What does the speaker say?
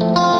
you